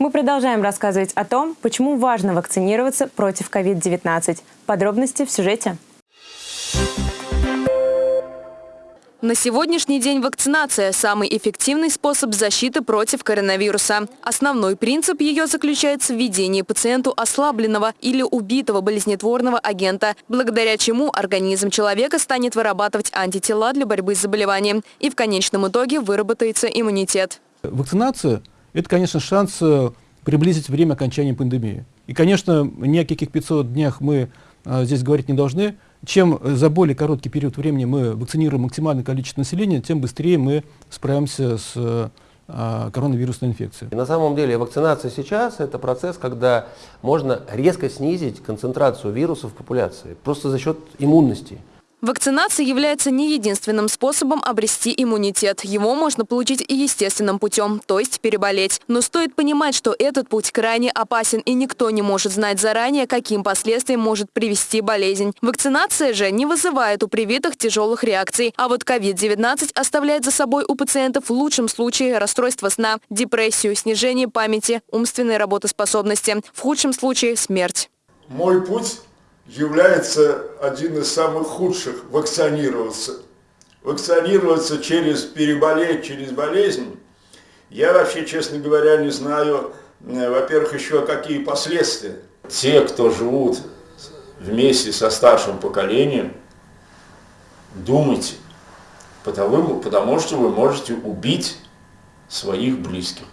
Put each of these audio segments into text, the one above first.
Мы продолжаем рассказывать о том, почему важно вакцинироваться против COVID-19. Подробности в сюжете. На сегодняшний день вакцинация – самый эффективный способ защиты против коронавируса. Основной принцип ее заключается в введении пациенту ослабленного или убитого болезнетворного агента, благодаря чему организм человека станет вырабатывать антитела для борьбы с заболеванием и в конечном итоге выработается иммунитет. Вакцинация – это, конечно, шанс э, приблизить время окончания пандемии. И, конечно, ни о каких 500 днях мы а, здесь говорить не должны. Чем за более короткий период времени мы вакцинируем максимальное количество населения, тем быстрее мы справимся с а, коронавирусной инфекцией. И на самом деле вакцинация сейчас это процесс, когда можно резко снизить концентрацию вируса в популяции, просто за счет иммунности. Вакцинация является не единственным способом обрести иммунитет. Его можно получить и естественным путем, то есть переболеть. Но стоит понимать, что этот путь крайне опасен и никто не может знать заранее, каким последствиям может привести болезнь. Вакцинация же не вызывает у привитых тяжелых реакций. А вот COVID-19 оставляет за собой у пациентов в лучшем случае расстройство сна, депрессию, снижение памяти, умственной работоспособности. В худшем случае смерть. Мой путь является один из самых худших – вакцинироваться. Вакцинироваться через переболеть, через болезнь. Я вообще, честно говоря, не знаю, э, во-первых, еще какие последствия. Те, кто живут вместе со старшим поколением, думайте, потому, потому что вы можете убить своих близких.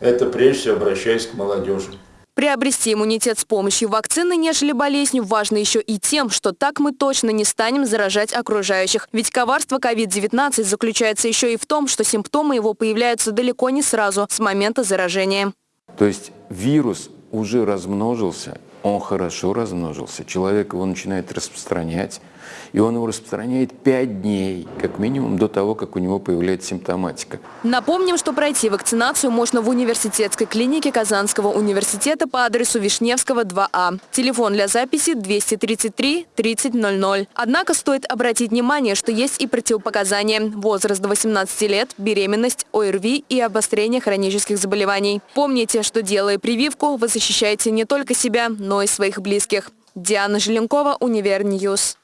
Это прежде всего обращаясь к молодежи. Приобрести иммунитет с помощью вакцины, нежели болезнью, важно еще и тем, что так мы точно не станем заражать окружающих. Ведь коварство COVID-19 заключается еще и в том, что симптомы его появляются далеко не сразу, с момента заражения. То есть вирус уже размножился, он хорошо размножился, человек его начинает распространять, и он его распространяет 5 дней, как минимум, до того, как у него появляется симптоматика. Напомним, что пройти вакцинацию можно в университетской клинике Казанского университета по адресу Вишневского, 2А. Телефон для записи 233 3000. Однако стоит обратить внимание, что есть и противопоказания. Возраст до 18 лет, беременность, ОРВИ и обострение хронических заболеваний. Помните, что делая прививку, вы защищаете не только себя, но и своих близких. Диана Желенкова, Универньюз.